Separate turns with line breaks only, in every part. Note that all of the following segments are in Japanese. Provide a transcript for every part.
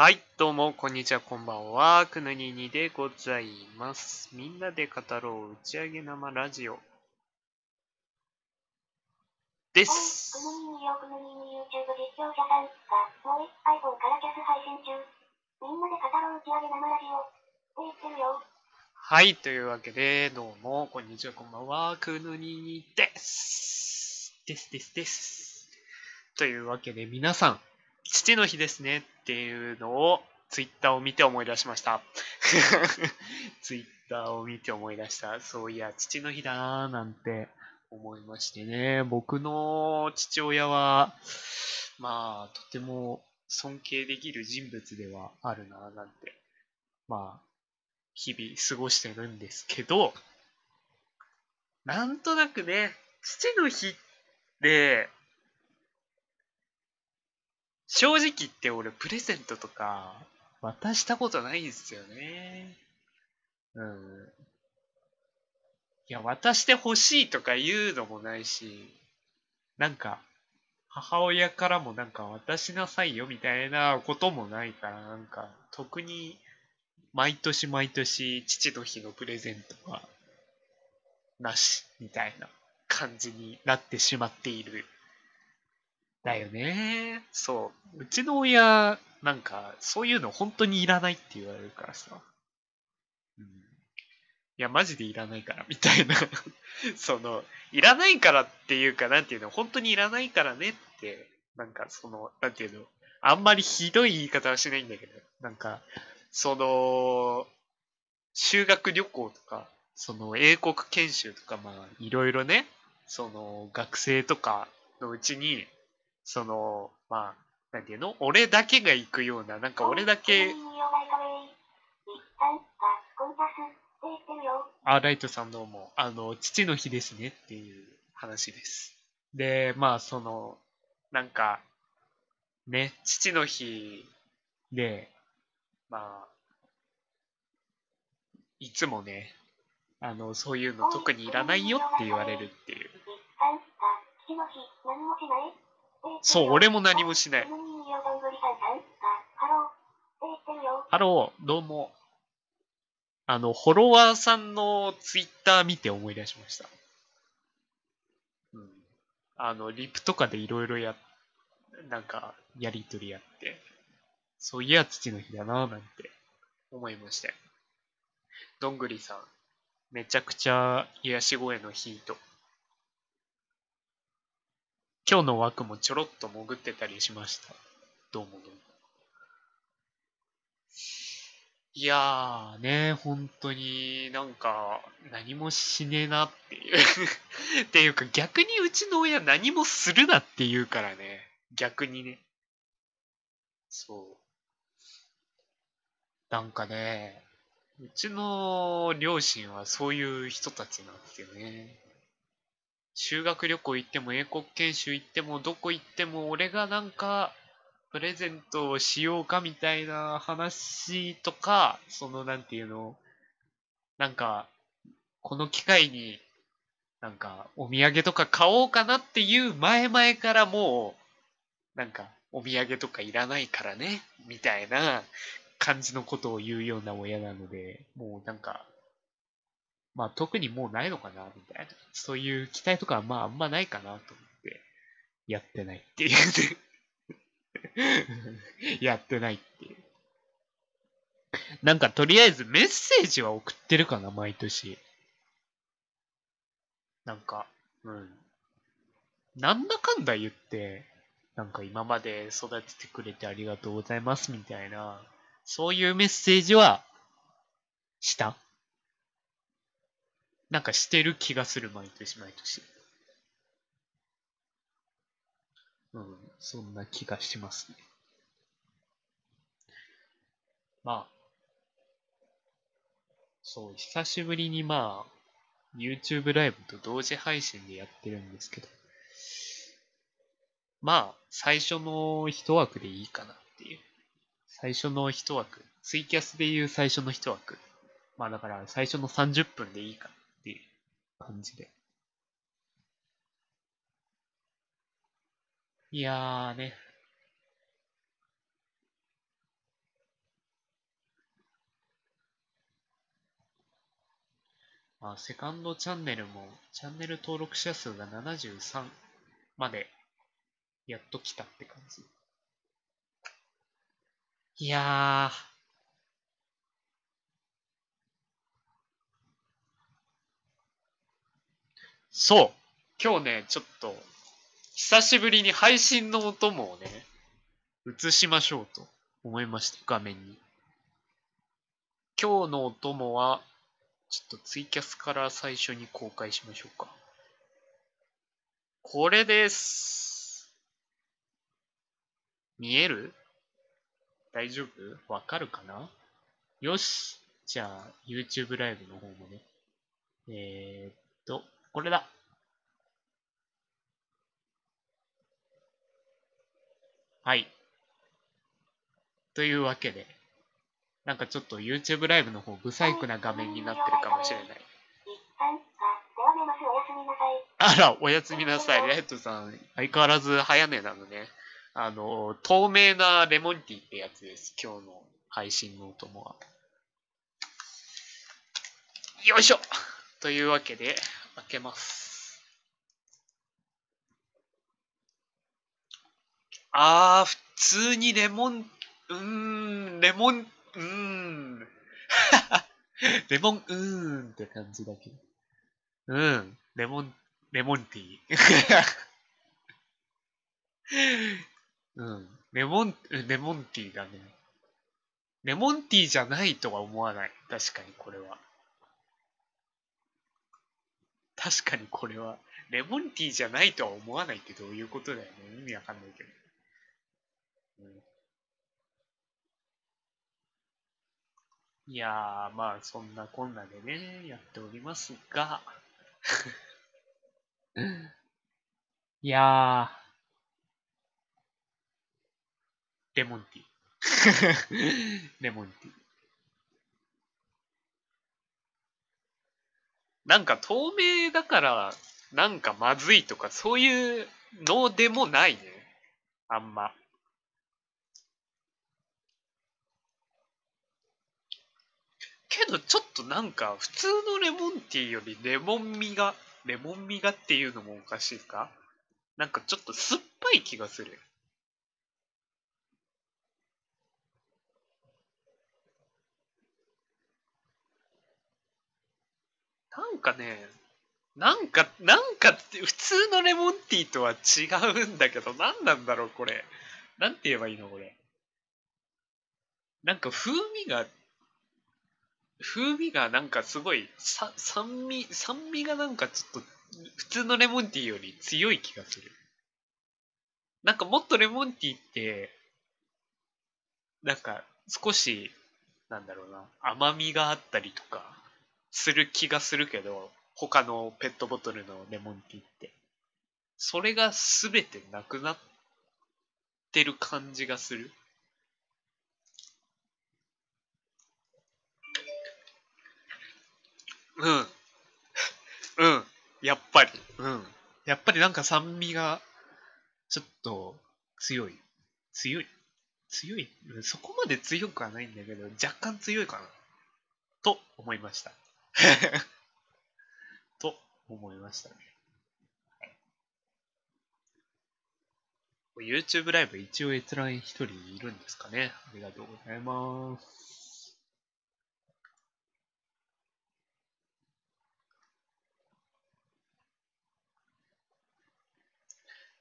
はい、どうも、こんにちは、こんばんは。くぬににでございます。みんなで語ろう打ち上げ生ラジオ。で、す
く。ぬにによくぬにに YouTube 実況者さんが、もう iPhone からキャス配信中。みんなで語ろう打ち上げ生ラジオ。って言ってるよ。
はい、というわけで、どうも、こんにちは、こんばんは。くぬににです。です、です、です。というわけで、皆さん、父の日ですねっていうのを、ツイッターを見て思い出しました。ツイッターを見て思い出した。そういや、父の日だなーなんて思いましてね。僕の父親は、まあ、とても尊敬できる人物ではあるなーなんて、まあ、日々過ごしてるんですけど、なんとなくね、父の日って、正直言って俺プレゼントとか渡したことないんですよね。うん。いや、渡してほしいとか言うのもないし、なんか、母親からもなんか渡しなさいよみたいなこともないから、なんか、特に毎年毎年父の日のプレゼントはなしみたいな感じになってしまっている。だよね。そう。うちの親、なんか、そういうの本当にいらないって言われるからさ。うん。いや、マジでいらないから、みたいな。その、いらないからっていうか、なんていうの、本当にいらないからねって、なんかその、なんていうの、あんまりひどい言い方はしないんだけど、なんか、その、修学旅行とか、その英国研修とか、まあ、いろいろね、その学生とかのうちに、その、まあ、なんていうの？俺だけが行くような、なんか俺だけ。あ、ライトさんどうも、あの、父の日ですねっていう話です。で、まあ、その、なんか、ね、父の日で、まあ、いつもね、あの、そういうの特にいらないよって言われるっていう。そう、俺も何もしない
ハロー。
どうも。あの、フォロワーさんのツイッター見て思い出しました。うん。あの、リプとかでいろいろや、なんか、やりとりやって、そういや、父の日だなぁなんて思いましたよ。どんぐりさん、めちゃくちゃ癒し声のヒート。今日の枠もちょろっと潜ってたりしました。どうもどうも。いやーね、本当になんか何もしねえなっていう。っていうか逆にうちの親何もするなって言うからね。逆にね。そう。なんかね、うちの両親はそういう人たちなんですよね。修学旅行行っても英国研修行ってもどこ行っても俺がなんかプレゼントをしようかみたいな話とか、そのなんていうの、なんか、この機会に、なんか、お土産とか買おうかなっていう前々からもう、なんか、お土産とかいらないからね、みたいな感じのことを言うような親なので、もうなんか、まあ特にもうないのかな、みたいな。そういう期待とかはまああんまないかなと思って、やってないっていうね。やってないっていう。なんかとりあえずメッセージは送ってるかな、毎年。なんか、うん。なんだかんだ言って、なんか今まで育ててくれてありがとうございますみたいな、そういうメッセージは、したなんかしてる気がする、毎年毎年。うん、そんな気がしますね。まあ、そう、久しぶりにまあ、YouTube ライブと同時配信でやってるんですけど、まあ、最初の一枠でいいかなっていう。最初の一枠。ツイキャスでいう最初の一枠。まあだから最初の30分でいいかな感じで。いやーね。まあ、セカンドチャンネルも、チャンネル登録者数が73まで、やっと来たって感じ。いやー。そう今日ね、ちょっと、久しぶりに配信のお供をね、映しましょうと思いました、画面に。今日のお供は、ちょっとツイキャスから最初に公開しましょうか。これです。見える？大丈夫？わかるかな？よし。じゃあ、YouTube ライブの方もね。えー、っと、これだ。はい。というわけで、なんかちょっと YouTube ライブの方、ブサイクな画面になってるかもしれない。
あ、
ら、おやすみなさい。レッドさん、相変わらず早寝なのね。あの、透明なレモンティーってやつです。今日の配信のお供は。よいしょというわけで、開けます。あー、普通にレモン、うーん、レモン、うーん。レモン、うーんって感じだけど。うん、レモン、レモンティー。うん、レモン、レモンティーだね。レモンティーじゃないとは思わない。確かにこれは。確かにこれは。レモンティーじゃないとは思わないってどういうことだよね。意味わかんないけど。うん、いやー、まあそんなこんなでね、やっておりますが。いやー。レモンティー。レモンティー。なんか透明だから、なんかまずいとか、そういうのでもないね。あんま。けどちょっとなんか普通のレモンティーよりレモン味が、レモン味がっていうのもおかしいか？なんかちょっと酸っぱい気がする。なんかね、なんか、なんかって普通のレモンティーとは違うんだけど、何なんだろうこれ。なんて言えばいいのこれ。なんか風味が、風味がなんかすごい、さ酸味、酸味がなんかちょっと普通のレモンティーより強い気がする。なんかもっとレモンティーって、なんか少し、なんだろうな、甘みがあったりとか、する気がするけど、他のペットボトルのレモンティーって。それが全てなくなってる感じがする。うん。うん。やっぱり。うん。やっぱりなんか酸味が、ちょっと強い。強い。強い。そこまで強くはないんだけど、若干強いかな。と思いました。と思いましたね。YouTube ライブ一応閲覧一人いるんですかね。ありがとうございます。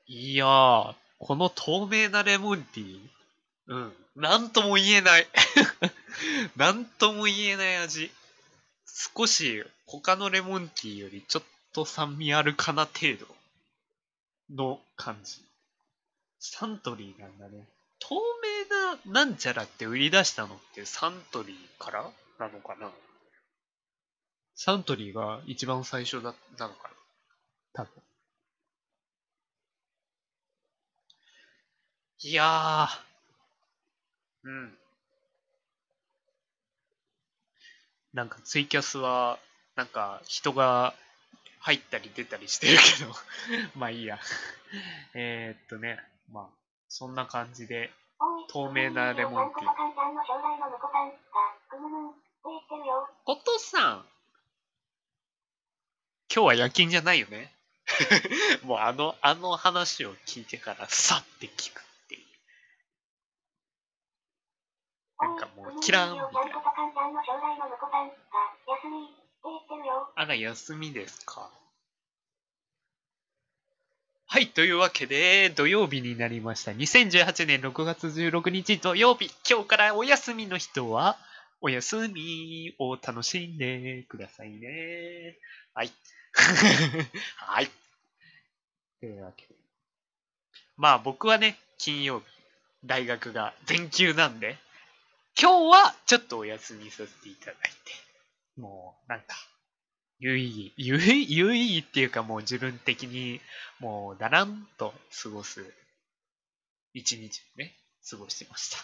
いやー、この透明なレモンティー、うん、なんとも言えない。なんとも言えない味。少し他のレモンティーよりちょっと酸味あるかな程度の感じ。サントリーなんだね。透明ななんちゃらって売り出したのってサントリーからなのかな？サントリーが一番最初だなのかな？多分。いやー。うん。なんかツイキャスは、なんか人が入ったり出たりしてるけど、まあいいや。えーっとね、まあ、そんな感じで、透明なレモンティー。お父さん今日は夜勤じゃないよね。もうあの、あの話を聞いてからさって聞くっていう。なんかもう、キラーンみたいな。あら、休みですか？はい、というわけで、土曜日になりました。2018年6月16日土曜日。今日からお休みの人は、お休みを楽しんでくださいね。はい。はい。というわけで。まあ僕はね、金曜日、大学が全休なんで、今日はちょっとお休みさせていただいて、もうなんか、有意義、有意有意義っていうかもう自分的にもうだらんと過ごす一日をね、過ごしてました。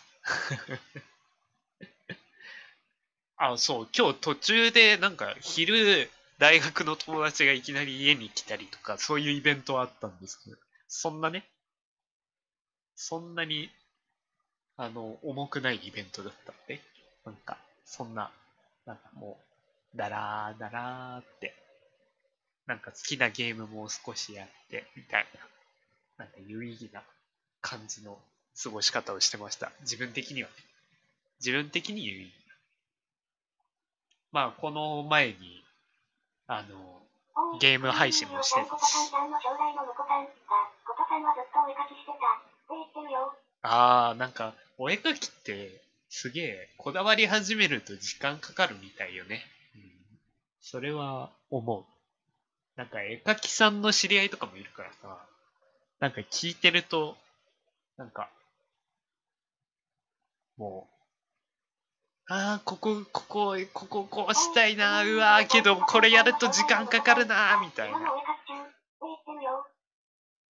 あ、そう、今日途中でなんか昼大学の友達がいきなり家に来たりとか、そういうイベントはあったんですけど、そんなね、そんなに、あの、重くないイベントだったんで、なんか、そんな、なんかもう、だらーだらーって、なんか好きなゲームも少しやって、みたいな、なんか有意義な感じの過ごし方をしてました。自分的にはね。自分的に有意義な。まあ、この前に、あの、ゲーム配信もしてたし。あー、なんか、お絵描きって、すげえ、こだわり始めると時間かかるみたいよね。それは思う。なんか、絵描きさんの知り合いとかもいるからさ、なんか聞いてると、なんか、もう、ああ、ここ、ここ、ここ、こうしたいな、うわー、けど、これやると時間かかるな、みたいな。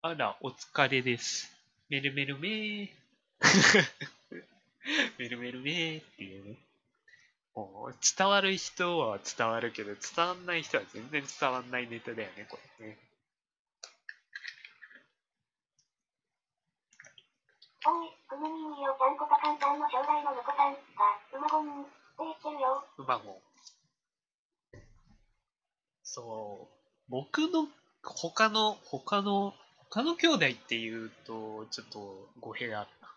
あら、お疲れです。メルメルメー。メルメルメーっていうね。伝わる人は伝わるけど、伝わんない人は全然伝わんないネタだよね、これね。
おい、くむみんよちゃんことかんさんの将来の婿さんが、うまごんって言ってるよ。
うまもん。そう。僕の、他の、他の、他の兄弟っていうと、ちょっと語弊があるな。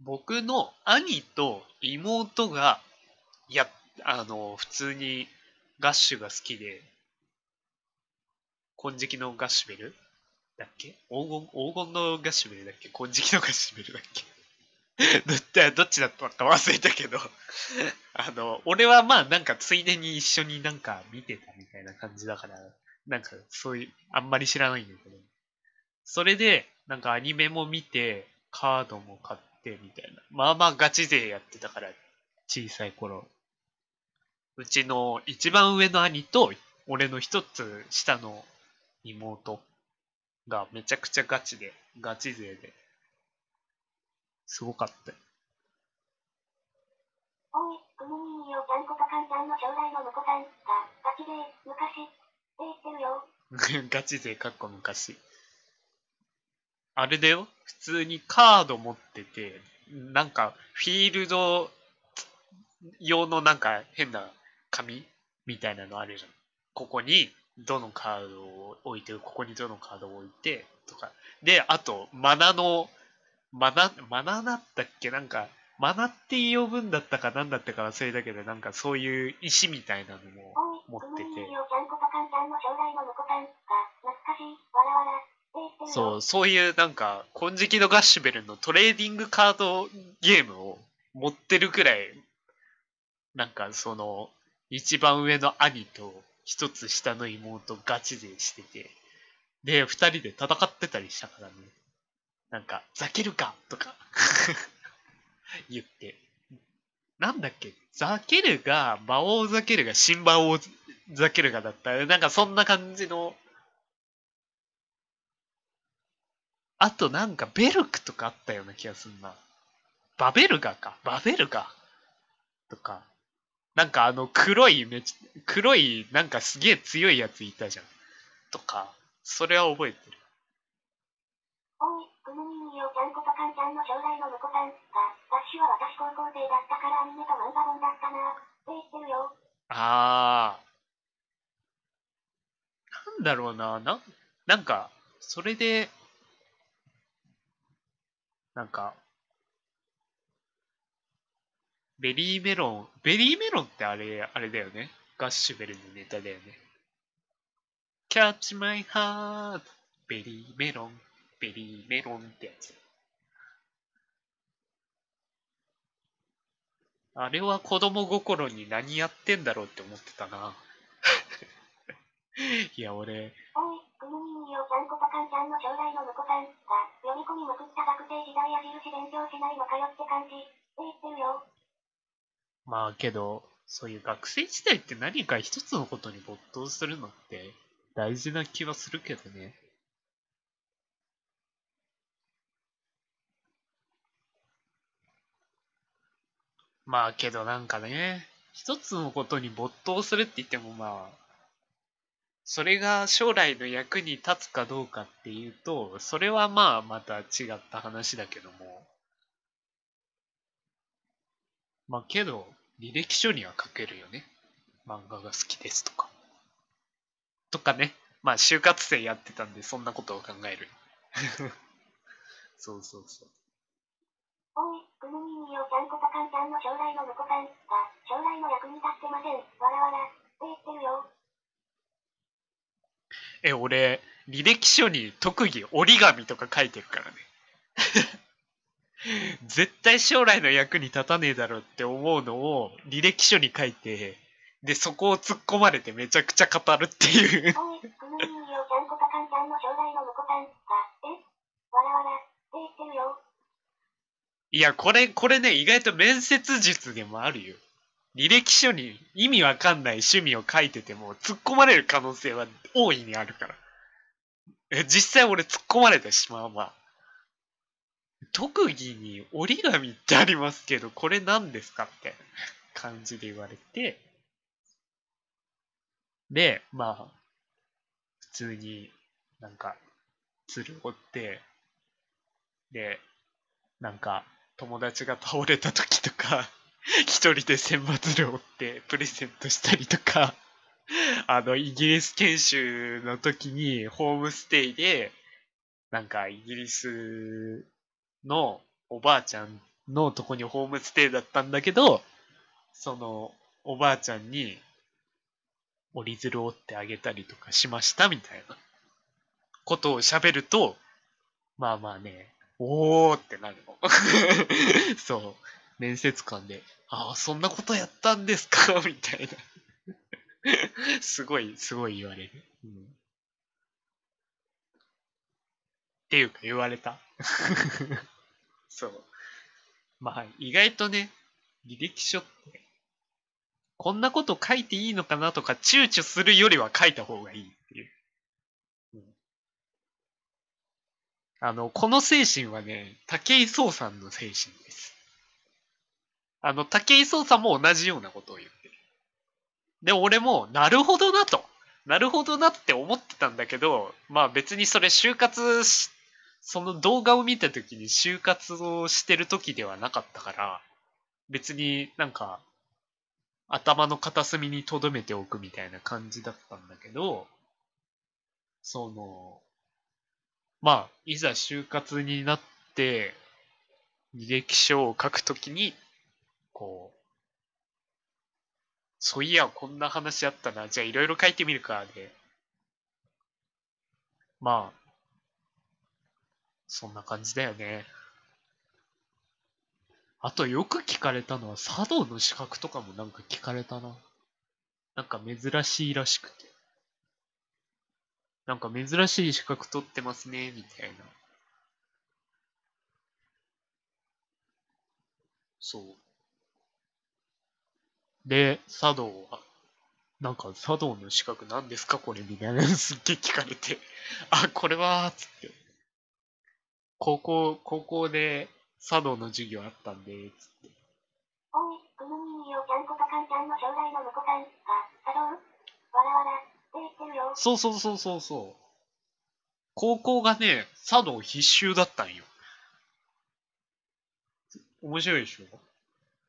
僕の兄と妹が、いや、あの、普通にガッシュが好きで、金色のガッシュベルだっけ？黄金、黄金のガッシュベルだっけ？金色のガッシュベルだっけ？どっちどっちだったか忘れたけど あの、俺はまあなんかついでに一緒になんか見てたみたいな感じだから、なんかそういう、あんまり知らないんだけど。それで、なんかアニメも見て、カードも買ってみたいな。まあまあガチ勢やってたから、小さい頃。うちの一番上の兄と、俺の一つ下の妹がめちゃくちゃガチで、ガチ勢で、すごかったよ。
おい、くむみんよちゃんことかんさんの将来の婿さんが、ガチで、昔、って言ってるよ。
ガチ勢かっこ昔。あれだよ。普通にカード持ってて、なんかフィールド用のなんか変な紙みたいなのあるじゃん。ここにどのカードを置いて、ここにどのカードを置いて、とか。で、あと、マナの、マナ、マナだったっけ？なんか、マナって呼ぶんだったかなんだったか忘れたけど、なんかそういう石みたいなのも持ってて。そう、そういうなんか、金色のガッシュベルのトレーディングカードゲームを持ってるくらい、なんかその、一番上の兄と一つ下の妹ガチ勢してて、で、二人で戦ってたりしたからね。なんか、ザケルかとか 言って。なんだっけ？ザケルが、魔王ザケルが新魔王ザケルがだった。なんかそんな感じのあとなんかベルクとかあったような気がするな。バベルガか。バベルガとか。なんかあの黒いめち、黒いなんかすげえ強いやついたじゃん。とか。それは覚えてる。
おい、くむみんよちゃんことかんさんの将来の婿さんが、は私高校生だったからアニメと漫画本だったな、って言ってるよ。
あだろうな、な、なんか、それで、なんか、 very melon、very melon ってあれ、あれだよね。ガッシュベルのネタだよね。Catch my heart, very melon、ベリーメロンってやつ。あれは子供心に何やってんだろうって思ってたな。いや、俺、
おい、くむみんよちゃんことかんちゃんの将来の婿さんが、読み込みまくった学生時代矢印勉強しないのかよって感じ、って言ってるよ。
まあけど、そういう学生時代って何か一つのことに没頭するのって大事な気はするけどね。まあけどなんかね、一つのことに没頭するって言ってもまあ、それが将来の役に立つかどうかっていうと、それはまあまた違った話だけども。まあけど、履歴書には書けるよね。漫画が好きですとか。とかね。まあ就活生やってたんでそんなことを考える。そうそうそう。
おい、くむみんよちゃんことかんちゃんの将来の婿さんが、将来の役に立ってません。わらわら、って言ってるよ。
え、俺、履歴書に特技折り紙とか書いてるからね。絶対将来の役に立たねえだろって思うのを履歴書に書いて、で、そこを突っ込まれてめちゃくちゃ語るっていう。
い、
や、これ、これね、意外と面接術でもあるよ。履歴書に意味わかんない趣味を書いてても、突っ込まれる可能性は大いにあるから。実際俺突っ込まれたしまうわ。特技に折り紙ってありますけど、これ何ですかって感じで言われて、で、まあ、普通になんか、鶴折って、で、なんか、友達が倒れた時とか、一人で千羽鶴折ってプレゼントしたりとか、あの、イギリス研修の時にホームステイで、なんかイギリスのおばあちゃんのとこにホームステイだったんだけど、そのおばあちゃんに折り鶴を折ってあげたりとかしましたみたいなことを喋ると、まあまあね、おーってなるの。そう。面接官で、ああ、そんなことやったんですか？みたいな。すごい、すごい言われる。うん、っていうか言われた。そう。まあ、意外とね、履歴書って、こんなこと書いていいのかなとか躊躇するよりは書いた方がいいっていう。うん、あの、この精神はね、武井壮さんの精神です。あの、武井壮さんも同じようなことを言ってる。で、俺も、なるほどなと。なるほどなって思ってたんだけど、まあ別にそれ就活し、その動画を見た時に就活をしてる時ではなかったから、別になんか、頭の片隅に留めておくみたいな感じだったんだけど、その、まあ、いざ就活になって、履歴書を書くときに、こう、そういや、こんな話あったな。じゃあいろいろ書いてみるか、で。まあ、そんな感じだよね。あとよく聞かれたのは、茶道の資格とかもなんか聞かれたな。なんか珍しいらしくて。なんか珍しい資格取ってますね、みたいな。そう。で、茶道は、なんか茶道の資格何ですかこれみたいなすっげえ聞かれて、あ、これは、つって。高校、高校で茶道の授業あったんで、つって。
おい、くむみんよちゃんことかんちゃんの将来の婿さんが、茶道わらわら、って言ってるよ。
そうそうそうそうそう。高校がね、茶道必修だったんよ。面白いでしょ？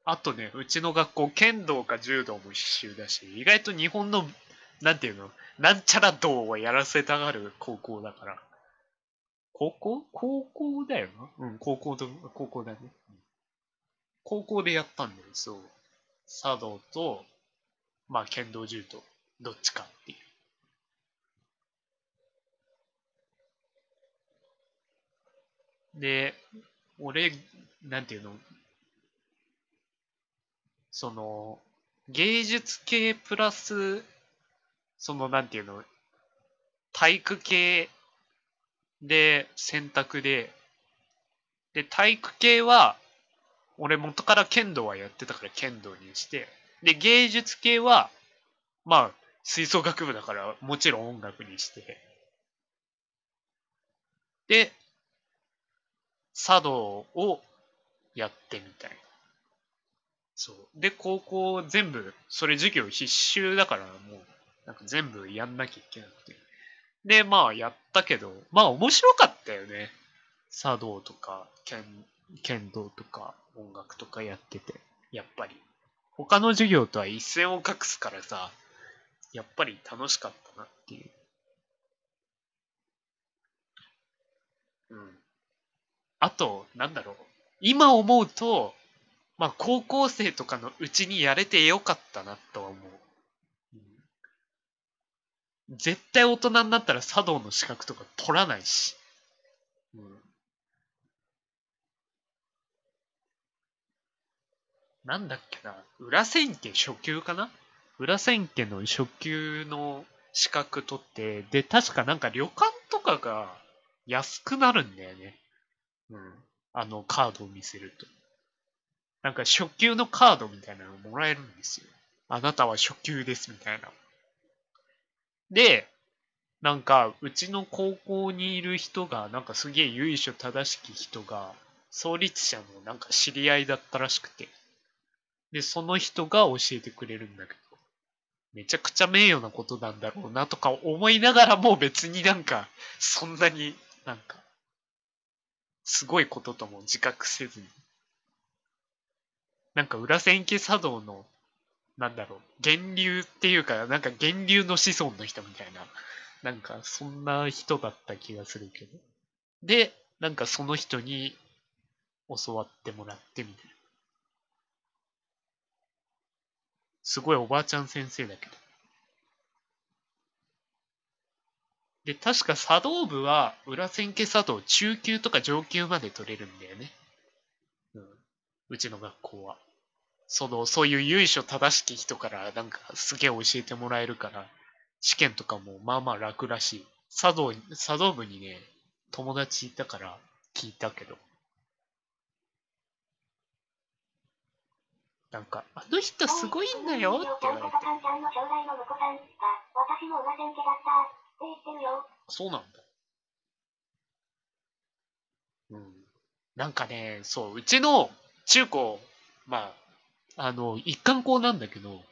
あとね、うちの学校、剣道か柔道も必修だし、意外と日本のなんていうの？なんちゃら道をやらせたがる高校だから。高校？高校だよな。うん、高校と、高校だね。高校でやったんだよ、そう。茶道と、まあ、剣道柔道、どっちかっていう。で、俺、なんていうの？その、芸術系プラス、その、なんていうの？体育系で選択で、で、体育系は、俺元から剣道はやってたから剣道にして、で、芸術系は、まあ、吹奏楽部だからもちろん音楽にして、で、茶道をやってみたいな。そう。で、高校全部、それ授業必修だからもう、なんか全部やんなきゃいけなくて。で、まあやったけど、まあ面白かったよね。茶道とか、剣、剣道とか、音楽とかやってて、やっぱり。他の授業とは一線を画すからさ、やっぱり楽しかったなっていう。うん。あと、なんだろう。今思うと、まあ高校生とかのうちにやれてよかったなとは思う。絶対大人になったら茶道の資格とか取らないし。うん。なんだっけな。裏千家初級かな？裏千家の初級の資格取って、で、確かなんか旅館とかが安くなるんだよね。うん。あのカードを見せると。なんか初級のカードみたいなのもらえるんですよ。あなたは初級ですみたいな。で、なんか、うちの高校にいる人が、なんかすげえ由緒正しき人が、創立者のなんか知り合いだったらしくて。で、その人が教えてくれるんだけど、めちゃくちゃ名誉なことなんだろうなとか思いながらも別になんか、そんなになんか、すごいこととも自覚せずに。なんか裏千家茶道のなんだろう、源流っていうか、なんか源流の子孫の人みたいな、なんかそんな人だった気がするけど。で、なんかその人に教わってもらってみたいな。すごいおばあちゃん先生だけど。で、確か茶道部は裏千家茶道中級とか上級まで取れるんだよね。うん。うちの学校は。その、そういう由緒正しき人からなんかすげえ教えてもらえるから、試験とかもまあまあ楽らしい。茶道、茶道部にね、友達いたから聞いたけど。なんか、あの人すごいんだよって言われて。そうなんだ。うん。なんかね、そう、うちの中高、まあ、あの、一貫校なんだけど、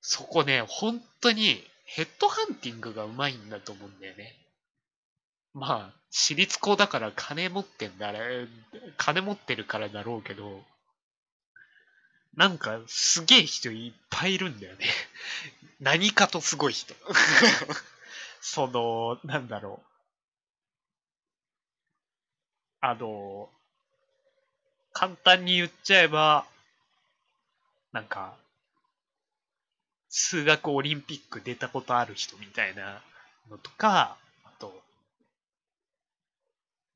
そこね、本当にヘッドハンティングがうまいんだと思うんだよね。まあ、私立校だから金持ってんだ、金持ってるからだろうけど、なんかすげえ人いっぱいいるんだよね。何かとすごい人。その、なんだろう。あの、簡単に言っちゃえば、なんか、数学オリンピック出たことある人みたいなのとか、あと、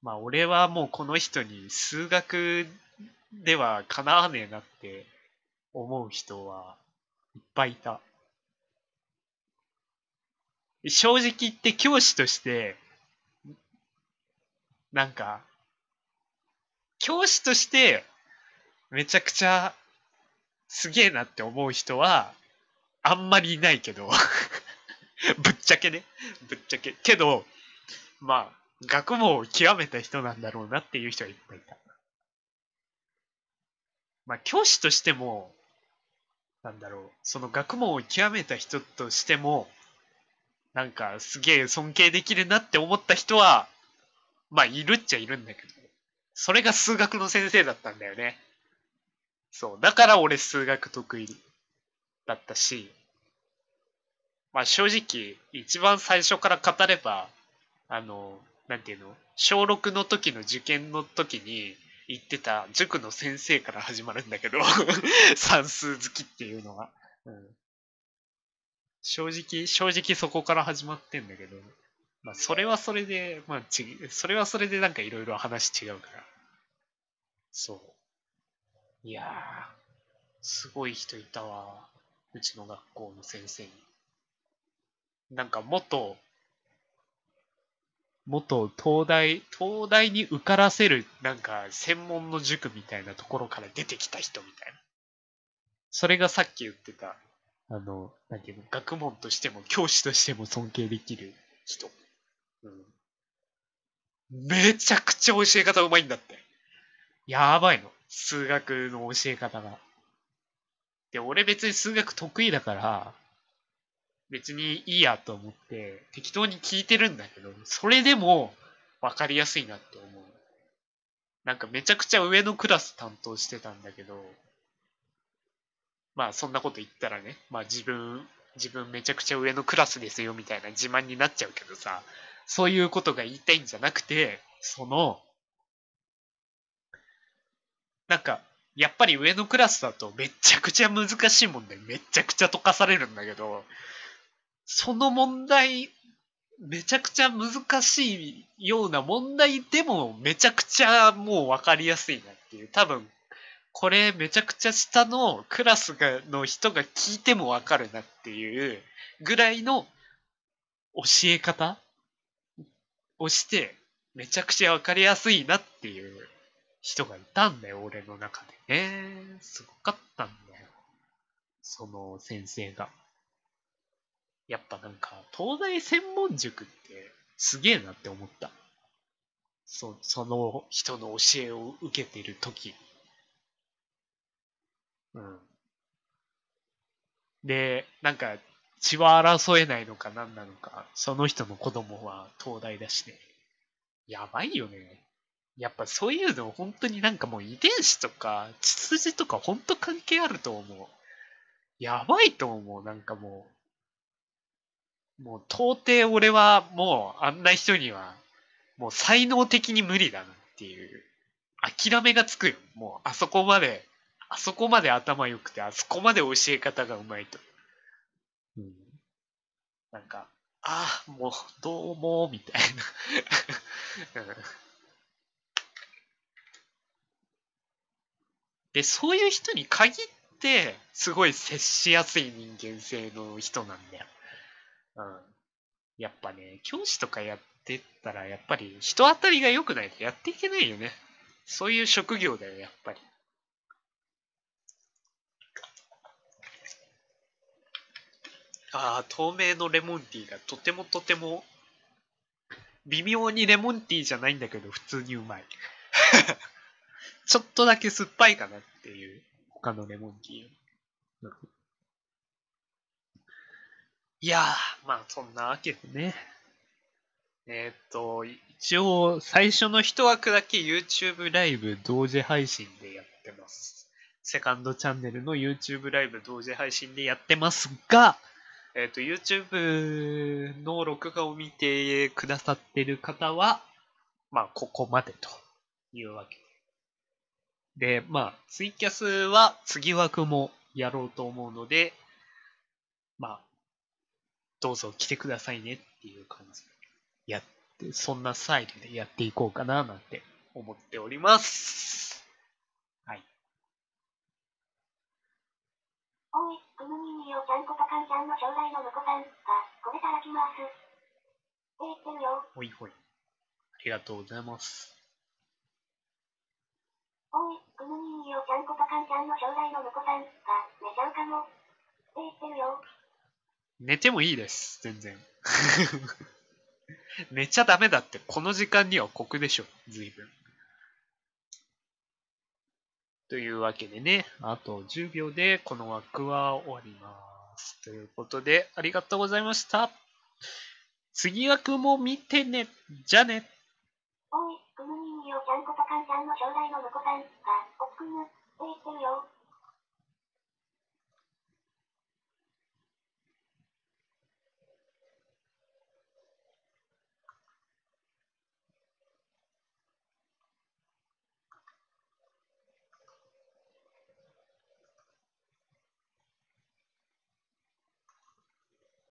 まあ俺はもうこの人に数学ではかなわねえなって思う人はいっぱいいた。正直言って教師として、なんか、教師としてめちゃくちゃすげえなって思う人は、あんまりいないけど ぶっちゃけね。ぶっちゃけ。けど、まあ、学問を極めた人なんだろうなっていう人がいっぱいいた。まあ、教師としても、なんだろう、その学問を極めた人としても、なんかすげえ尊敬できるなって思った人は、まあいるっちゃいるんだけど、それが数学の先生だったんだよね。そう。だから俺数学得意だったし、まあ正直、一番最初から語れば、あの、なんていうの小6の時の受験の時に行ってた塾の先生から始まるんだけど、算数好きっていうのは。うん、正直、正直そこから始まってんだけど、まあそれはそれで、まあち、それはそれでなんかいろいろ話違うから。そう。いやー、すごい人いたわ。うちの学校の先生に。なんか元、元東大、東大に受からせるなんか専門の塾みたいなところから出てきた人みたいな。それがさっき言ってた、あの、なんていうの、学問としても教師としても尊敬できる人。うん。めちゃくちゃ教え方うまいんだって。やばいの。数学の教え方が。で、俺別に数学得意だから、別にいいやと思って適当に聞いてるんだけど、それでも分かりやすいなって思う。なんかめちゃくちゃ上のクラス担当してたんだけど、まあそんなこと言ったらね、まあ自分、自分めちゃくちゃ上のクラスですよみたいな自慢になっちゃうけどさ、そういうことが言いたいんじゃなくて、その、なんか、やっぱり上のクラスだとめちゃくちゃ難しい問題めちゃくちゃ解かされるんだけど、その問題、めちゃくちゃ難しいような問題でもめちゃくちゃもう分かりやすいなっていう。多分、これめちゃくちゃ下のクラスがの人が聞いても分かるなっていうぐらいの教え方をして、めちゃくちゃ分かりやすいなっていう人がいたんだよ、俺の中でね。すごかったんだよ。その先生が。やっぱなんか、東大専門塾ってすげえなって思った。そその人の教えを受けてる時うん。で、なんか、血は争えないのか何なのか、その人の子供は東大だしね。やばいよね。やっぱそういうの本当になんかもう遺伝子とか血筋とか本当関係あると思う。やばいと思う。なんかもう、もう到底俺はもうあんな人にはもう才能的に無理だなっていう諦めがつくよ。もうあそこまで、あそこまで頭良くて、あそこまで教え方がうまいと。うん。なんか、ああ、もうどうも、みたいな。う んで、そういう人に限って、すごい接しやすい人間性の人なんだよ。うん。やっぱね、教師とかやってったら、やっぱり人当たりが良くないとやっていけないよね。そういう職業だよ、やっぱり。ああ、透明のレモンティーがとてもとても、微妙にレモンティーじゃないんだけど、普通にうまい。ちょっとだけ酸っぱいかなっていう、他のレモンティーより。いやー、まあそんなわけでね。えーっと、一応最初の一枠だけ YouTube ライブ同時配信でやってます。セカンドチャンネルの YouTube ライブ同時配信でやってますが、えーっと、YouTube の録画を見てくださってる方は、まあここまでというわけで。で、まあ、ツイキャスは次枠もやろうと思うので、まあ、どうぞ来てくださいねっていう感じでやって、そんなスタイルでやっていこうかななんて思っております。はい。
おい、くむにみよちゃんことかんちゃんの将来の婿さんが、これから来ます。って言ってるよ。
ほいほい。ありがとうございます。
おい、くむにみよちゃんことかんちゃんの将来の婿さんが、寝ちゃうかも。って言ってるよ。
寝てもいいです、全然。寝ちゃダメだって、この時間には酷でしょ、随分。というわけでね、あと10秒でこの枠は終わります。ということで、ありがとうございました。次枠も見てね。じゃあね。
おい、くむにみよちゃんことかんちゃんの将来の婿さん